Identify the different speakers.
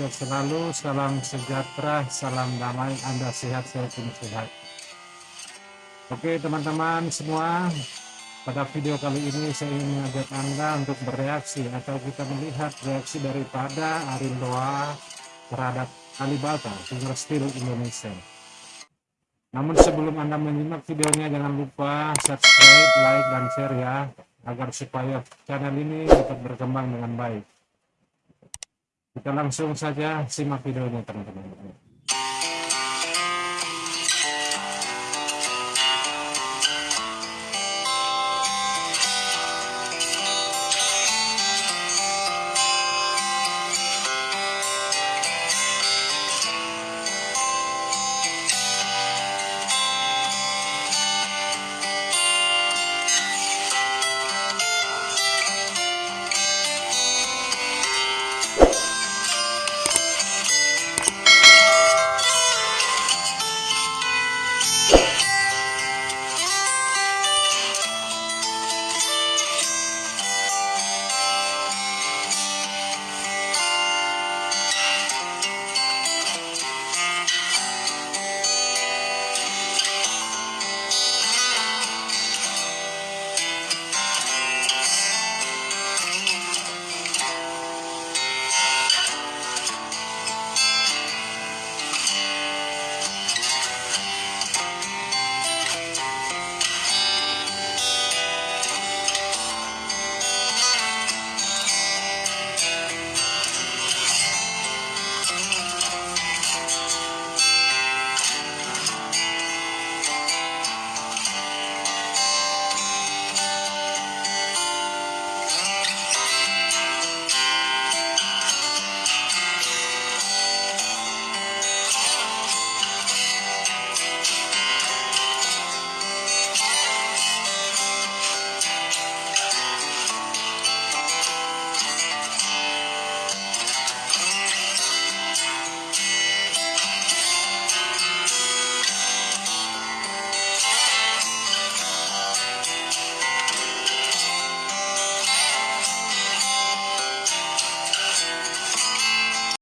Speaker 1: sehat selalu, salam sejahtera, salam damai, Anda sehat, saya pun sehat. Oke teman-teman semua, pada video kali ini saya ingin mengajak Anda untuk bereaksi atau kita melihat reaksi daripada Arindoa terhadap Alibata, Finger Steel Indonesia. Namun sebelum Anda menyimak videonya jangan lupa subscribe, like, dan share ya agar supaya channel ini dapat berkembang dengan baik. Kita langsung saja simak videonya teman-teman.